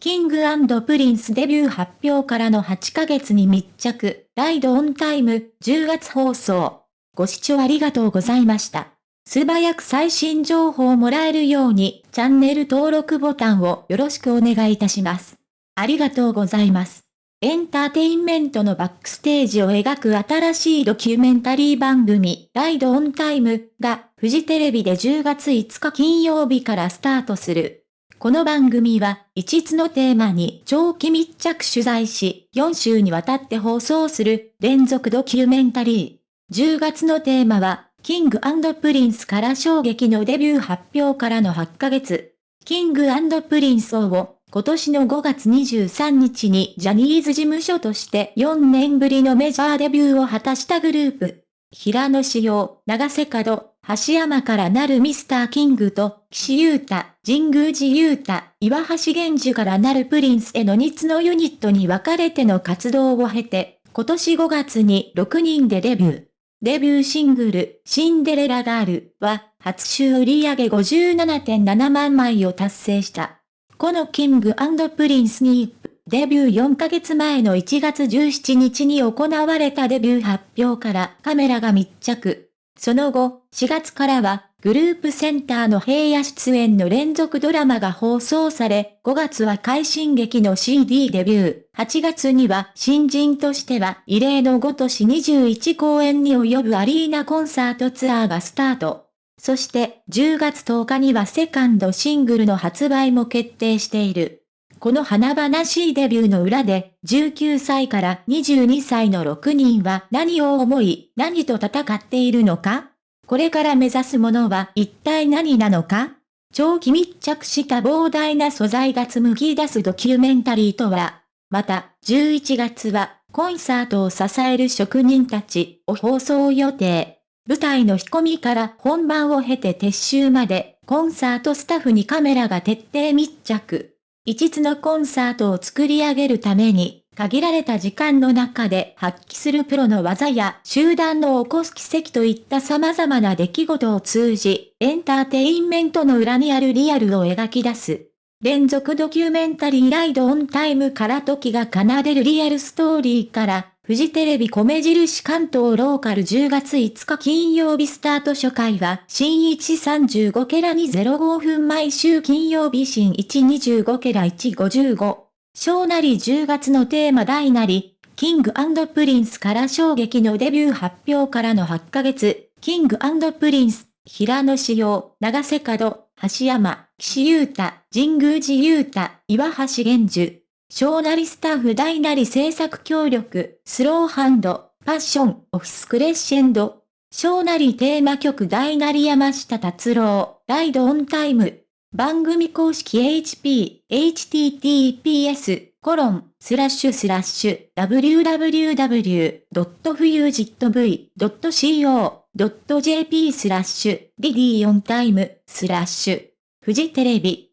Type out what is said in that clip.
King & Prince デビュー発表からの8ヶ月に密着、 RIDE ON TIME、10月放送。ご視聴ありがとうございました。素早く最新情報をもらえるように、チャンネル登録ボタンをよろしくお願いいたします。ありがとうございます。エンターテインメントのバックステージを描く新しいドキュメンタリー番組、 RIDE ON TIME が、フジテレビで10月5日金曜日からスタートする。この番組は、5つのテーマに長期密着取材し、4週にわたって放送する連続ドキュメンタリー。10月のテーマは、 King & Prince から衝撃のデビュー発表からの8ヶ月。 King & Prince を今年の5月23日にジャニーズ事務所として4年ぶりのメジャーデビューを果たしたグループ。平野紫耀、永瀬廉、橋山からなるミスターキングと、岸優太、神宮寺優太、岩橋玄樹からなるプリンスへの2つのユニットに分かれての活動を経て、今年5月に6人でデビュー。デビューシングル、シンデレラガールは、初週売上57.7万枚を達成した。このキングプリンスに、デビュー4ヶ月前の1月17日に行われたデビュー発表からカメラが密着。その後、4月からは、グループセンターの平野出演の連続ドラマが放送され、5月は快進撃の CD デビュー、8月には新人としては異例の5都市21公演に及ぶアリーナコンサートツアーがスタート。そして10月10日にはセカンドシングルの発売も決定している。この華々しいデビューの裏で、19歳から22歳の6人は何を思い、何と戦っているのかこれから目指すものは一体何なのか長期密着した膨大な素材が紡ぎ出すドキュメンタリーとは、また、11月は、コンサートを支える職人たちを放送予定。舞台の仕込みから本番を経て撤収まで、コンサートスタッフにカメラが徹底密着。一つのコンサートを作り上げるために、限られた時間の中で発揮するプロの技や集団の起こす奇跡といった様々な出来事を通じ、エンターテインメントの裏にあるリアルを描き出す。連続ドキュメンタリーライドオンタイムから時が奏でるリアルストーリーから、フジテレビ米印関東ローカル10月5日金曜日スタート初回は、新135ケラ205分毎週金曜日新125ケラ155。小なり10月のテーマ大なり、キングプリンスから衝撃のデビュー発表からの8ヶ月、キングプリンス、平野志陽、長瀬角、橋山、岸優太、神宮寺優太、岩橋玄樹。小なりスタッフ大なり制作協力、スローハンド、パッション、オフィスクレッシェンド。小なりテーマ曲大なり山下達郎、ライドオンタイム。番組公式 HP、https、コロン、スラッシュスラッシュ、www.fujitv.co.jp スラッシュ、リディオンタイム、スラッシュ、フジテレビ、